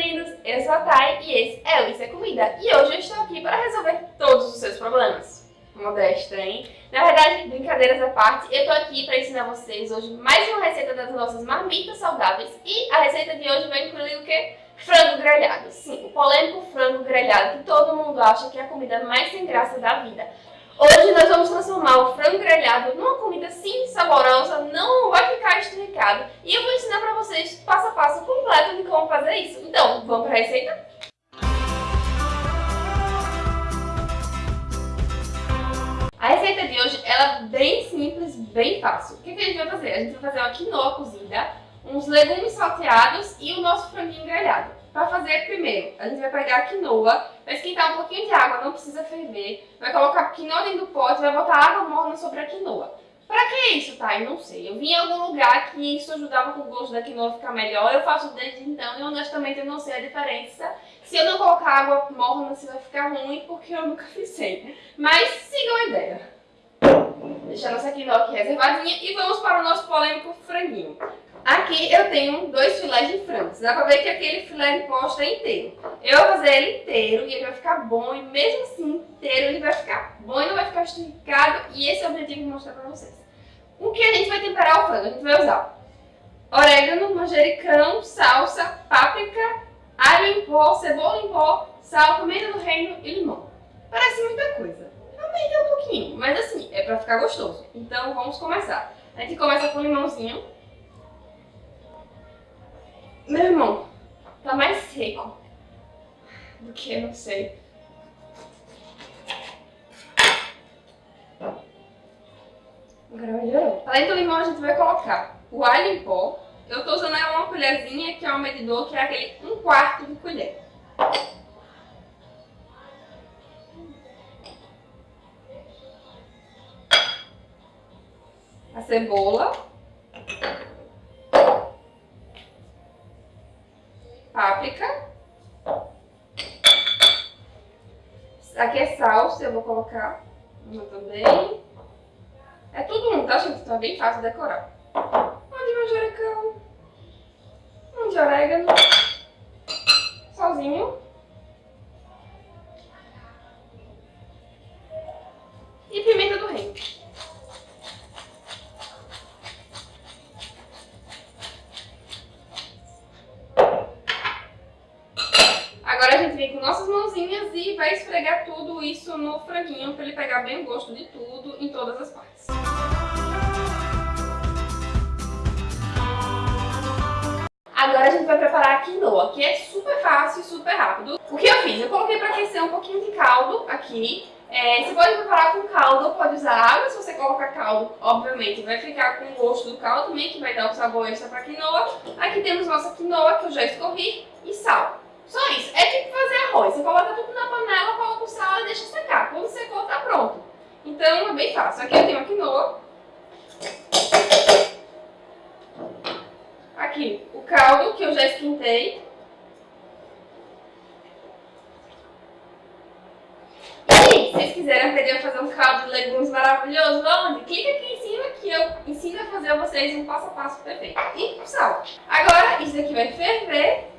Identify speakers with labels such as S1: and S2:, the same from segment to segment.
S1: lindos! Eu sou a Thay e esse é o Isso é Comida. E hoje eu estou aqui para resolver todos os seus problemas. Modesta, hein? Na verdade, brincadeiras à parte, eu tô aqui para ensinar vocês hoje mais uma receita das nossas marmitas saudáveis. E a receita de hoje vai incluir o quê? Frango grelhado. Sim, o polêmico frango grelhado que todo mundo acha que é a comida mais sem graça da vida. Hoje nós vamos transformar salteados e o nosso franguinho grelhado. Para fazer, primeiro, a gente vai pegar a quinoa, vai esquentar um pouquinho de água, não precisa ferver, vai colocar a quinoa dentro do pote, vai botar água morna sobre a quinoa. Pra que isso, tá? Eu não sei. Eu vi em algum lugar que isso ajudava com o gosto da quinoa ficar melhor. Eu faço desde então e honestamente eu não sei a diferença. Se eu não colocar água morna, se vai ficar ruim, porque eu nunca fiz sem. Mas sigam a ideia. Deixar nossa quinoa aqui reservadinha e vamos para o nosso polêmico franguinho. Aqui eu tenho dois filés de frango. Dá pra ver que aquele filé de posta é inteiro. Eu vou fazer ele inteiro e ele vai ficar bom. E mesmo assim, inteiro, ele vai ficar bom e não vai ficar esticado. E esse é o objetivo de mostrar pra vocês. O que a gente vai temperar o frango? A gente vai usar orégano, manjericão, salsa, páprica, alho em pó, cebola em pó, sal, pimenta do reino e limão. Parece muita coisa. Realmente é um pouquinho, mas assim, é pra ficar gostoso. Então vamos começar. A gente começa com limãozinho. Meu irmão, tá mais seco do que, não sei. Agora melhorou. Além do limão, a gente vai colocar o alho em pó. Eu tô usando uma colherzinha, que é um medidor, que é aquele um quarto de colher. A cebola. Páprica. Aqui é salsa, eu vou colocar uma também. É tudo um, tá, gente? Então é bem fácil decorar. Um de manjericão. Um de orégano. Sozinho. Vai esfregar tudo isso no franguinho para ele pegar bem o gosto de tudo em todas as partes. Agora a gente vai preparar a quinoa, que é super fácil e super rápido. O que eu fiz? Eu coloquei para aquecer um pouquinho de caldo aqui. É, você pode preparar com caldo pode usar água. Se você colocar caldo, obviamente, vai ficar com o gosto do caldo também, que vai dar um sabor extra para quinoa. Aqui temos nossa quinoa, que eu já escorri, e sal. Só isso. É tipo fazer arroz. Você coloca tudo na panela, coloca o sal e deixa secar. Quando secou, tá pronto. Então é bem fácil. Aqui eu tenho a quinoa. Aqui o caldo que eu já esquentei. E se vocês quiserem aprender a fazer um caldo de legumes maravilhoso, onde? Clica aqui em cima que eu ensino a fazer a vocês um passo a passo perfeito. E sal. Agora isso aqui vai ferver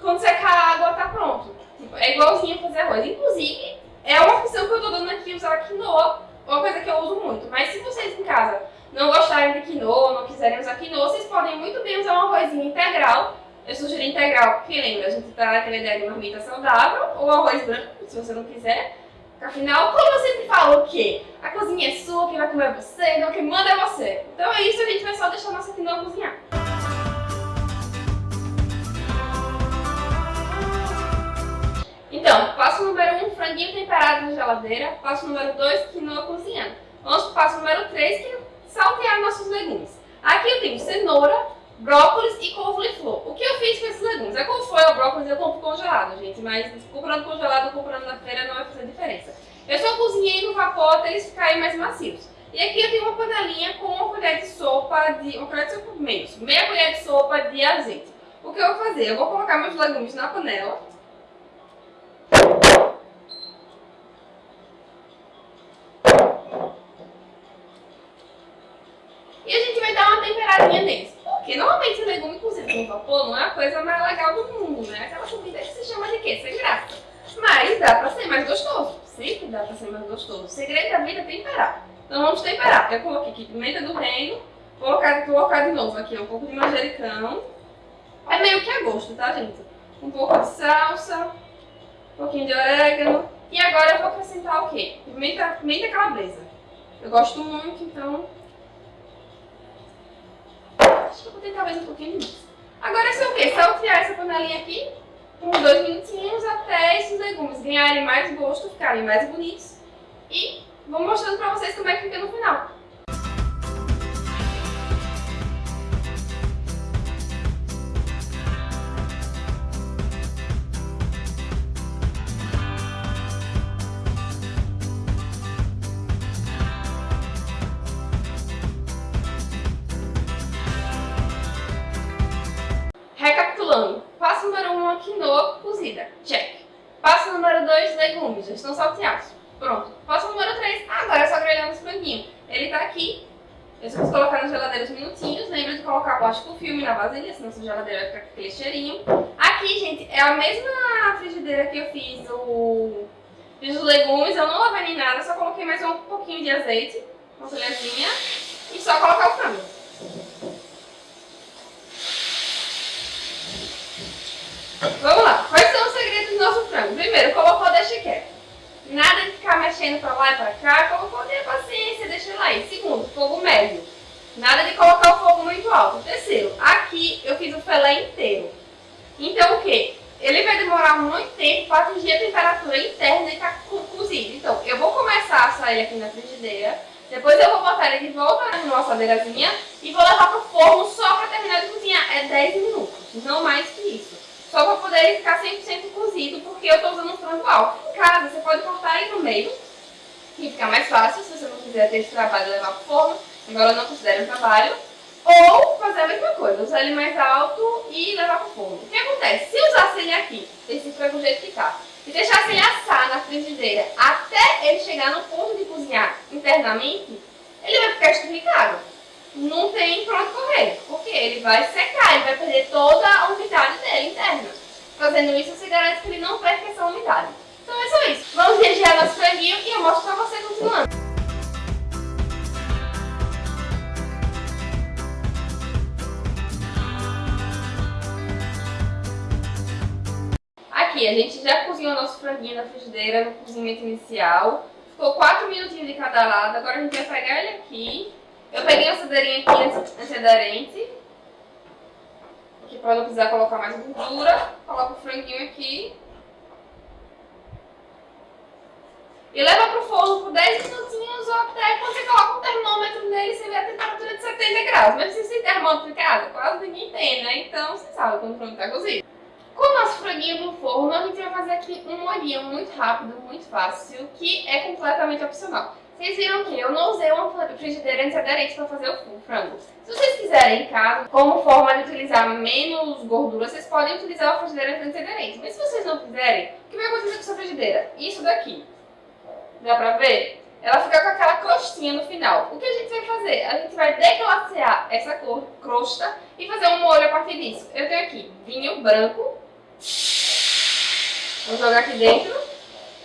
S1: quando secar a água, tá pronto. Tipo, é igualzinho fazer arroz. Inclusive, é uma opção que eu tô dando aqui, usar quinoa, uma coisa que eu uso muito. Mas se vocês em casa não gostarem de quinoa, não quiserem usar quinoa, vocês podem muito bem usar um arrozinho integral. Eu sugiro integral, porque lembra, a gente tá naquela ideia de marmita saudável, ou arroz branco, se você não quiser. Afinal, como eu sempre falo, o quê? A cozinha é sua, quem vai comer é você, então quem manda é você. Então é isso, a gente vai só deixar geladeira. Passo número 2, quinoa cozinhando. Vamos para o passo número 3, que é saltear nossos legumes. Aqui eu tenho cenoura, brócolis e couve-flor. O que eu fiz com esses legumes? A couve-flor ou brócolis eu compro congelado, gente, mas comprando congelado ou comprando na feira não vai fazer diferença. Eu só cozinhei no vapor até eles ficarem mais macios. E aqui eu tenho uma panelinha com uma colher de sopa de... uma colher de sopa menos, meia colher de sopa de azeite. O que eu vou fazer? Eu vou colocar meus legumes na panela E a gente vai dar uma temperadinha neles. Porque normalmente o legume cozido no vapor não é a coisa mais legal do mundo, né? Aquela comida que se chama de quê? Sem graça. Mas dá pra ser mais gostoso. Sempre dá pra ser mais gostoso. O segredo da vida é temperar. Então vamos temperar. Eu coloquei aqui pimenta do reino, vou colocar, colocar de novo aqui um pouco de manjericão. É meio que a gosto, tá, gente? Um pouco de salsa, um pouquinho de orégano. E agora eu vou acrescentar o quê? Pimenta, pimenta calabresa. Eu gosto muito, então... Acho que eu vou ter talvez um pouquinho de mais. Agora é só o quê? Saltear essa panelinha aqui por dois minutinhos até esses legumes ganharem mais gosto, ficarem mais bonitos. E vou mostrando pra vocês como é que fica no final. Pronto. Passo número 3, agora é só grelhar os franguinhos. Ele tá aqui, eu só vou colocar na geladeira uns minutinhos, lembra de colocar plástico filme na vasilha, senão sua geladeira vai ficar com aquele cheirinho. Aqui, gente, é a mesma frigideira que eu fiz o... Fiz os legumes, eu não lavei nem nada, só coloquei mais um pouquinho de azeite, uma colherzinha, e só colocar o frango. Vamos lá. Quais são os segredos do nosso frango? Primeiro, colocou, deixa quieto. Nada de ficar mexendo pra lá e pra cá. Colocou, tenha paciência, deixa lá aí. Segundo, fogo médio. Nada de colocar o fogo muito alto. Terceiro, aqui eu fiz o filé inteiro. Então o que? Ele vai demorar muito tempo para atingir a temperatura interna e ficar cozido. Então eu vou começar a assar ele aqui na frigideira. Depois eu vou botar ele de volta na assadeirazinha e vou levar pro forno só para terminar de cozinhar. É 10 minutos, não mais que isso só para poder ele ficar 100% cozido, porque eu estou usando um frango alto. Em casa, você pode cortar aí no meio, que fica mais fácil, se você não quiser ter esse trabalho de levar para o forno, agora eu não considero um trabalho. Ou fazer a mesma coisa, usar ele mais alto e levar para o forno. O que acontece? Se usasse ele aqui, esse frango do jeito que está, e deixasse ele assar na frigideira até ele chegar no ponto de cozinhar internamente, ele vai ficar esturricado não tem pra onde correr, porque ele vai secar, ele vai perder toda a umidade dele interna. Fazendo isso, você garante que ele não perde essa umidade. Então é só isso. Vamos regiar nosso franguinho e eu mostro pra você continuando. Aqui, a gente já cozinhou nosso franguinho na frigideira no cozimento inicial. Ficou 4 minutinhos de cada lado. Agora a gente vai pegar ele aqui eu peguei a assadeirinha aqui antiaderente, aqui para não precisar colocar mais gordura. Coloco o franguinho aqui. E leva pro forno por 10 minutinhos ou até quando você coloca o termômetro nele, você vê a temperatura de 70 graus. Mas se tem termômetro em casa, quase ninguém tem, né? Então você sabe quando o frango tá cozido. Com o nosso franguinho no forno, a gente vai fazer aqui um molhinho muito rápido, muito fácil, que é completamente opcional. Vocês viram que eu não usei uma frigideira antiaderente para fazer o frango. Se vocês quiserem em casa, como forma de utilizar menos gordura, vocês podem utilizar uma frigideira antiaderente. Mas se vocês não quiserem, o que vai acontecer com essa frigideira? Isso daqui. Dá pra ver? Ela fica com aquela crostinha no final. O que a gente vai fazer? A gente vai deglacear essa cor, crosta e fazer um molho a partir disso. Eu tenho aqui vinho branco. Vou jogar aqui dentro.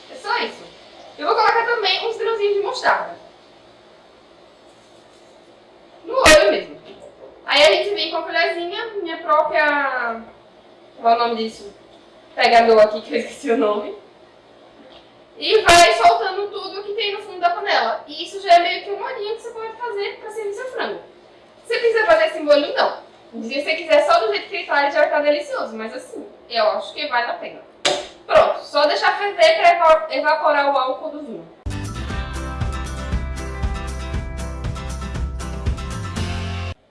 S1: É só isso. Eu vou colocar também uns grãozinhos de mostarda. No olho mesmo. Aí a gente vem com a colherzinha, minha própria... Qual é o nome disso? Pegador aqui, que eu esqueci o nome. E vai soltando tudo que tem no fundo da panela. E isso já é meio que um molhinho que você pode fazer para servir seu frango. Você quiser fazer esse molho, não. Se você quiser só do jeito que ele tá, ele já vai estar delicioso. Mas assim, eu acho que vale a pena. Só deixar ferver para evaporar o álcool do vinho.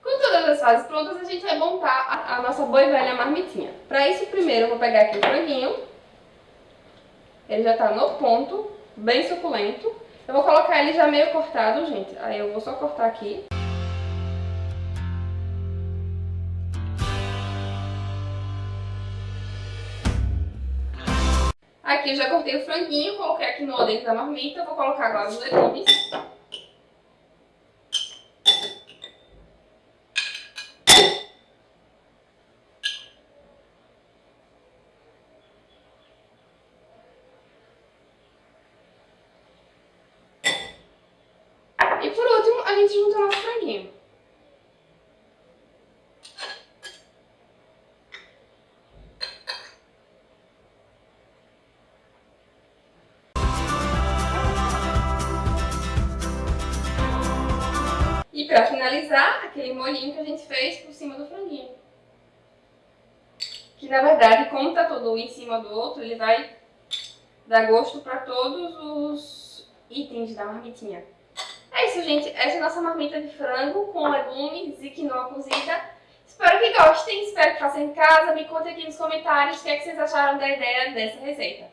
S1: Com todas as fases prontas, a gente vai montar a, nossa boa e velha marmitinha. Para isso, primeiro eu vou pegar aqui o franguinho. Ele já está no ponto, bem suculento. Eu vou colocar ele já meio cortado, gente. Aí eu vou só cortar aqui. aqui eu já cortei o franguinho, coloquei aqui no dentro da marmita, vou colocar agora os legumes. E por último, a gente junta o nosso franguinho. Para finalizar, aquele molhinho que a gente fez por cima do franguinho. Que na verdade, como tá todo um em cima do outro, ele vai dar gosto para todos os itens da marmitinha. É isso, gente. Essa é a nossa marmita de frango com legumes e quinoa cozida. Espero que gostem, espero que façam em casa. Me contem aqui nos comentários o que, é que vocês acharam da ideia dessa receita.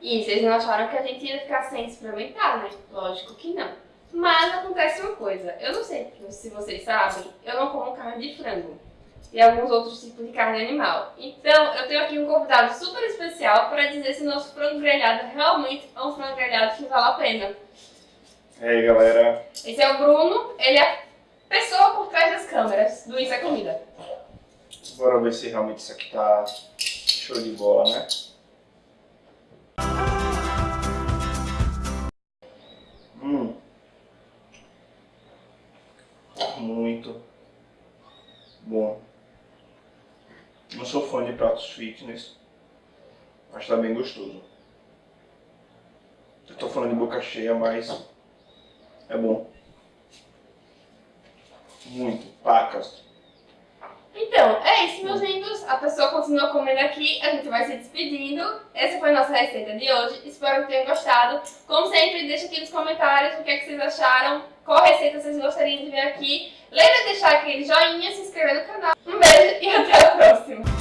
S1: E vocês não acharam que a gente ia ficar sem experimentar, né? Lógico que não. Mas acontece uma coisa, eu não sei se vocês sabem, eu não como carne de frango e alguns outros tipos de carne animal. Então, eu tenho aqui um convidado super especial para dizer se o nosso frango grelhado realmente é um frango grelhado que vale a pena.
S2: E aí, galera?
S1: Esse é o Bruno, ele é a pessoa por trás das câmeras do Isso é Comida.
S2: Bora ver se realmente isso aqui tá show de bola, né? Muito bom. Não sou fã de pratos fitness, mas tá bem gostoso. Eu tô falando de boca cheia, mas é bom. Muito. Pacas.
S1: Então, é isso, meus lindos. A pessoa continua comendo aqui, a gente vai se despedindo. Essa foi a nossa receita de hoje. Espero que tenham gostado. Como sempre, deixa aqui nos comentários o que, é que vocês acharam, qual receita vocês gostariam de ver aqui. Lembra de deixar aquele joinha, se inscrever no canal. Um beijo e até a próxima!